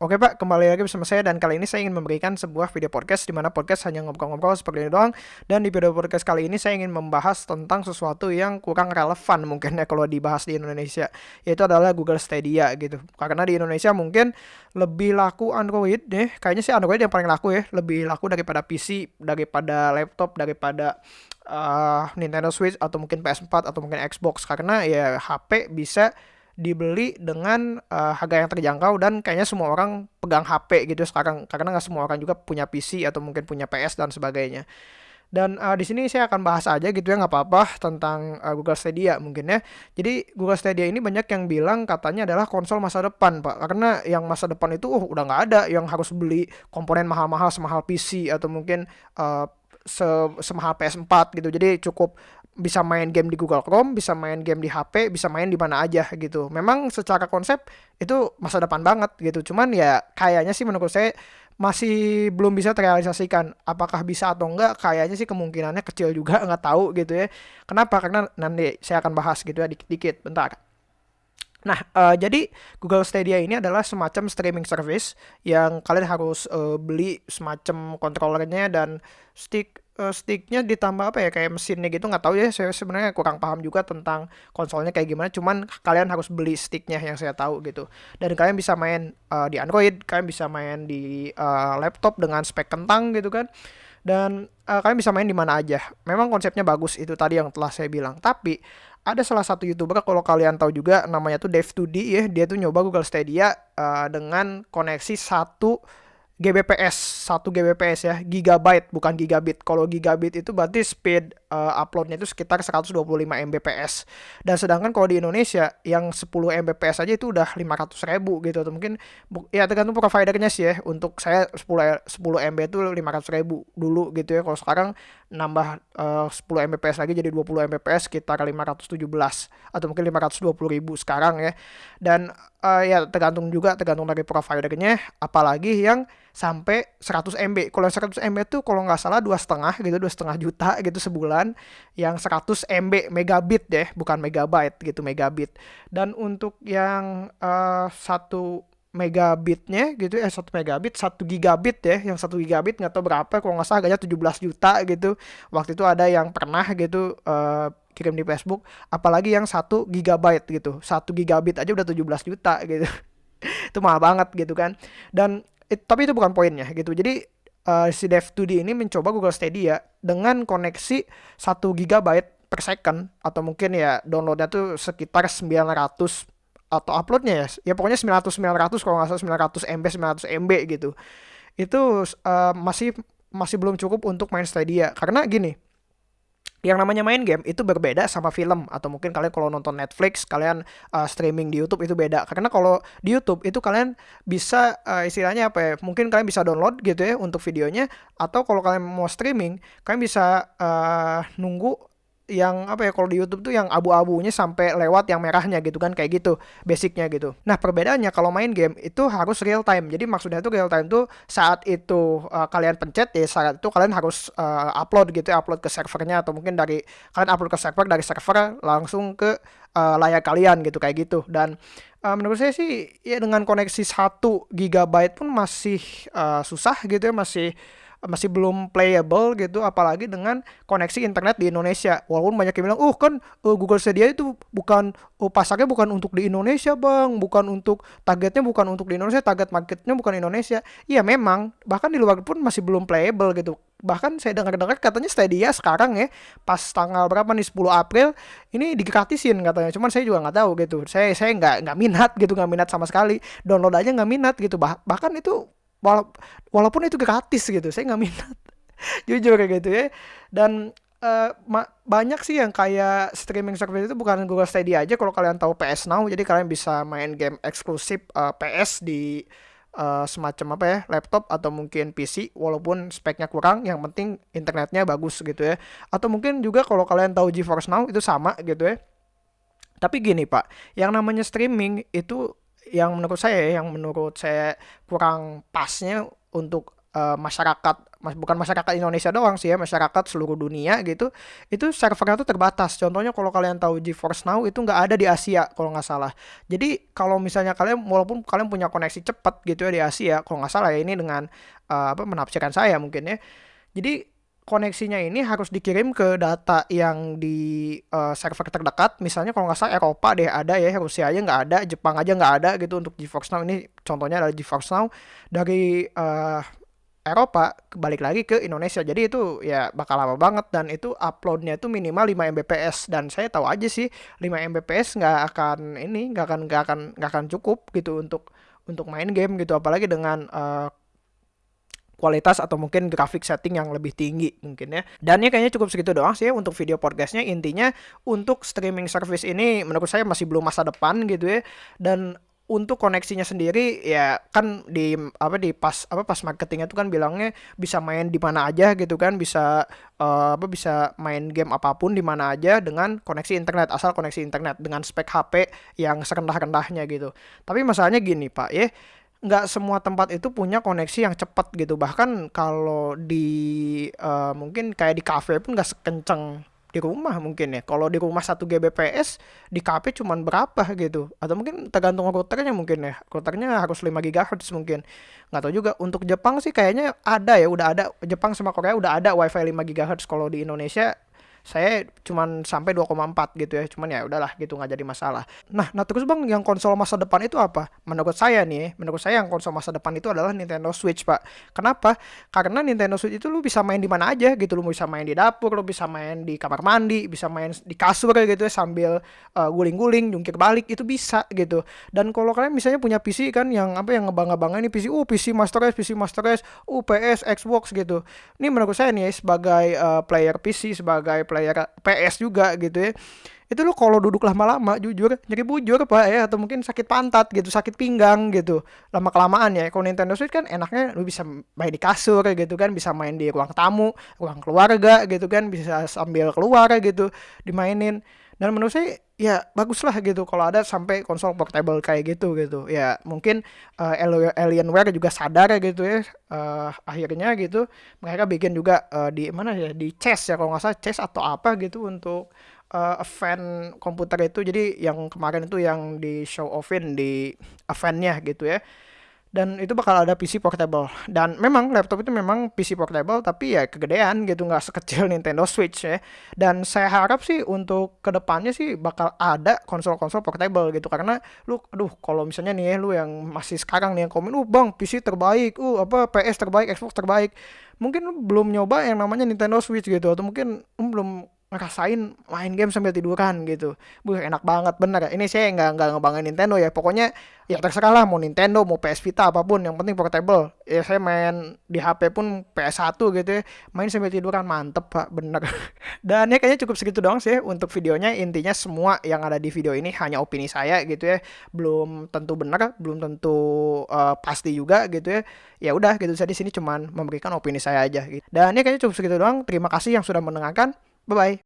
Oke Pak, kembali lagi bersama saya dan kali ini saya ingin memberikan sebuah video podcast di mana podcast hanya ngobrol-ngobrol seperti ini doang. Dan di video podcast kali ini saya ingin membahas tentang sesuatu yang kurang relevan mungkin ya kalau dibahas di Indonesia yaitu adalah Google Stadia gitu. Karena di Indonesia mungkin lebih laku Android deh, kayaknya sih Android yang paling laku ya, lebih laku daripada PC, daripada laptop, daripada uh, Nintendo Switch atau mungkin PS4 atau mungkin Xbox. Karena ya HP bisa dibeli dengan uh, harga yang terjangkau dan kayaknya semua orang pegang HP gitu sekarang karena nggak semua orang juga punya PC atau mungkin punya PS dan sebagainya. Dan uh, di sini saya akan bahas aja gitu ya nggak apa-apa tentang uh, Google Stadia mungkin ya. Jadi Google Stadia ini banyak yang bilang katanya adalah konsol masa depan pak. Karena yang masa depan itu uh, udah nggak ada yang harus beli komponen mahal-mahal semahal PC atau mungkin uh, se semahal PS4 gitu. Jadi cukup bisa main game di Google Chrome, bisa main game di HP, bisa main di mana aja gitu. Memang secara konsep itu masa depan banget gitu. Cuman ya kayaknya sih menurut saya masih belum bisa terrealisasikan. Apakah bisa atau enggak? Kayaknya sih kemungkinannya kecil juga, nggak tahu gitu ya. Kenapa? Karena nanti saya akan bahas gitu ya dikit-dikit. Bentar. Nah, uh, jadi Google Stadia ini adalah semacam streaming service yang kalian harus uh, beli semacam kontrolernya dan stick uh, sticknya ditambah apa ya kayak mesinnya gitu nggak tahu ya saya sebenarnya kurang paham juga tentang konsolnya kayak gimana cuman kalian harus beli sticknya yang saya tahu gitu. Dan kalian bisa main uh, di Android kalian bisa main di uh, laptop dengan spek kentang gitu kan. Dan uh, kalian bisa main di mana aja. Memang konsepnya bagus itu tadi yang telah saya bilang. Tapi ada salah satu youtuber kalau kalian tahu juga namanya tuh Dev2D ya dia tuh nyoba Google Stadia uh, dengan koneksi satu GBps 1 GBps ya gigabyte bukan gigabit. Kalau gigabit itu berarti speed uh, uploadnya itu sekitar 125 Mbps. Dan sedangkan kalau di Indonesia yang 10 Mbps aja itu udah 500 ribu gitu atau mungkin ya tergantung providernya sih ya. Untuk saya 10 10 MB itu 500 ribu dulu gitu ya. Kalau sekarang nambah uh, 10 Mbps lagi jadi 20 Mbps sekitar 517 atau mungkin 520 ribu sekarang ya. Dan uh, ya tergantung juga tergantung dari providernya. Apalagi yang sampai 100 MB. Kalau 100 MB itu kalau nggak salah dua setengah gitu, dua setengah juta gitu sebulan. Yang 100 MB megabit deh, bukan megabyte gitu megabit. Dan untuk yang uh, satu megabitnya gitu eh satu megabit satu gigabit ya yang satu gigabit nggak tahu berapa kalau nggak salah harganya 17 juta gitu waktu itu ada yang pernah gitu uh, kirim di Facebook apalagi yang satu gigabyte gitu satu gigabit aja udah 17 juta gitu itu mahal banget gitu kan dan it, tapi itu bukan poinnya gitu. Jadi uh, si Dev2D ini mencoba Google Stadia dengan koneksi 1 GB per second atau mungkin ya downloadnya tuh sekitar 900 atau uploadnya ya ya pokoknya 900 900 kalau nggak salah 900 MB 900 MB gitu itu uh, masih masih belum cukup untuk main Stadia karena gini yang namanya main game itu berbeda sama film atau mungkin kalian kalau nonton Netflix kalian uh, streaming di YouTube itu beda. Karena kalau di YouTube itu kalian bisa uh, istilahnya apa ya mungkin kalian bisa download gitu ya untuk videonya atau kalau kalian mau streaming kalian bisa uh, nunggu yang apa ya kalau di YouTube tuh yang abu-abunya sampai lewat yang merahnya gitu kan kayak gitu basicnya gitu. Nah perbedaannya kalau main game itu harus real time. Jadi maksudnya itu real time tuh saat itu uh, kalian pencet ya saat itu kalian harus uh, upload gitu ya upload ke servernya atau mungkin dari kalian upload ke server dari server langsung ke uh, layar kalian gitu kayak gitu dan uh, menurut saya sih ya dengan koneksi 1 GB pun masih uh, susah gitu ya masih masih belum playable gitu apalagi dengan koneksi internet di Indonesia. Walaupun banyak yang bilang uh kan uh, Google Stadia itu bukan uh, pasarnya bukan untuk di Indonesia bang. Bukan untuk targetnya bukan untuk di Indonesia target marketnya bukan Indonesia. Iya memang. Bahkan di luar pun masih belum playable gitu. Bahkan saya dengar-dengar katanya Stadia sekarang ya pas tanggal berapa nih 10 April ini digratisin katanya. Cuman saya juga nggak tahu gitu. Saya saya nggak nggak minat gitu nggak minat sama sekali. Download aja nggak minat gitu. Bah bahkan itu wala walaupun itu gratis gitu saya nggak minat. Jujur kayak gitu ya. Dan uh, banyak sih yang kayak streaming service itu bukan Google Stadia aja. Kalau kalian tahu PS Now jadi kalian bisa main game eksklusif uh, eh, PS di uh, semacam apa ya laptop atau mungkin PC walaupun speknya kurang yang penting internetnya bagus gitu ya. Atau mungkin juga kalau kalian tahu GeForce Now itu sama gitu ya. Tapi gini pak yang namanya streaming itu yang menurut saya yang menurut saya kurang pasnya untuk uh, masyarakat mas, bukan masyarakat Indonesia doang sih ya masyarakat seluruh dunia gitu itu servernya tuh terbatas. Contohnya kalau kalian tahu GeForce Now itu nggak ada di Asia kalau nggak salah. Jadi kalau misalnya kalian walaupun kalian punya koneksi cepat gitu ya di Asia kalau nggak salah ya ini dengan uh, apa menafsirkan saya mungkin ya. Jadi koneksinya ini harus dikirim ke data yang di uh, server terdekat. Misalnya kalau nggak salah Eropa deh ada ya, Rusia aja nggak ada, Jepang aja nggak ada gitu untuk GeForce Now. Ini contohnya adalah GeForce Now dari uh, Eropa balik lagi ke Indonesia. Jadi itu ya bakal lama banget dan itu uploadnya itu minimal 5 Mbps dan saya tahu aja sih 5 Mbps nggak akan ini nggak akan nggak akan nggak akan cukup gitu untuk untuk main game gitu apalagi dengan uh, kualitas atau mungkin grafik setting yang lebih tinggi mungkin ya. Dan ya kayaknya cukup segitu doang sih ya untuk video podcastnya. Intinya untuk streaming service ini menurut saya masih belum masa depan gitu ya. Dan untuk koneksinya sendiri ya kan di apa di pas apa pas marketingnya itu kan bilangnya bisa main di mana aja gitu kan bisa uh, apa bisa main game apa pun di mana aja dengan koneksi internet asal koneksi internet dengan spek HP yang serendah-rendahnya gitu. Tapi masalahnya gini Pak ya nggak semua tempat itu punya koneksi yang cepat gitu. Bahkan kalau di uh, mungkin kayak di cafe pun nggak sekenceng di rumah mungkin ya. Kalau di rumah 1 Gbps di cafe cuman berapa gitu. Atau mungkin tergantung routernya mungkin ya. Routernya harus 5 GHz mungkin. Nggak tahu juga untuk Jepang sih kayaknya ada ya udah ada. Jepang sama Korea udah ada WiFi 5 GHz kalau di Indonesia saya cuman sampai 2,4 gitu ya cuman ya udahlah gitu nggak jadi masalah. Nah nah terus bang yang konsol masa depan itu apa? Menurut saya nih menurut saya yang konsol masa depan itu adalah Nintendo Switch pak. Kenapa? Karena Nintendo Switch itu lu bisa main di mana aja gitu lu bisa main di dapur lu bisa main di kamar mandi bisa main di kasur gitu ya sambil uh, guling-guling jungkir balik itu bisa gitu. Dan kalau kalian misalnya punya PC kan yang apa yang ngebangga-bangga ini PC uh PC Master Race PC Master Race uh PS Xbox gitu. Ini menurut saya nih sebagai uh, player PC sebagai player PS juga gitu ya. Itu lo kalau duduk lama-lama jujur nyeri bujur pak ya. Atau mungkin sakit pantat gitu sakit pinggang gitu. Lama kelamaan ya kalau Nintendo Switch kan enaknya lu bisa main di kasur gitu kan bisa main di ruang tamu ruang keluarga gitu kan bisa sambil keluar gitu dimainin. Dan menurut saya ya bagus lah gitu kalau ada sampai konsol portable kayak gitu gitu. Ya mungkin uh, Alienware juga sadar gitu ya uh, akhirnya gitu mereka bikin juga uh, di mana ya di chess ya kalau nggak salah chess atau apa gitu untuk uh, event komputer itu. Jadi yang kemarin itu yang di show offin di eventnya gitu ya dan itu bakal ada PC portable. Dan memang laptop itu memang PC portable tapi ya kegedean gitu nggak sekecil Nintendo Switch ya. Dan saya harap sih untuk ke depannya sih bakal ada konsol-konsol portable gitu. Karena lu aduh kalau misalnya nih ya lu yang masih sekarang nih yang komen uh bang PC terbaik uh apa PS terbaik Xbox terbaik. Mungkin lu belum nyoba yang namanya Nintendo Switch gitu atau mungkin lu belum ngerasain main game sambil tiduran gitu. Buh enak banget bener ya. Ini saya nggak nggak ngebanggain Nintendo ya. Pokoknya ya terserah lah mau Nintendo mau PS Vita apa pun yang penting portable. Ya saya main di HP pun PS1 gitu ya. Main sambil tiduran mantep pak bener. Dan ya kayaknya cukup segitu doang sih untuk videonya. Intinya semua yang ada di video ini hanya opini saya gitu ya. Belum tentu benar, belum tentu uh, pasti juga gitu ya. Ya udah gitu saya di sini cuman memberikan opini saya aja gitu. Dan ya kayaknya cukup segitu doang. Terima kasih yang sudah mendengarkan. Bye bye.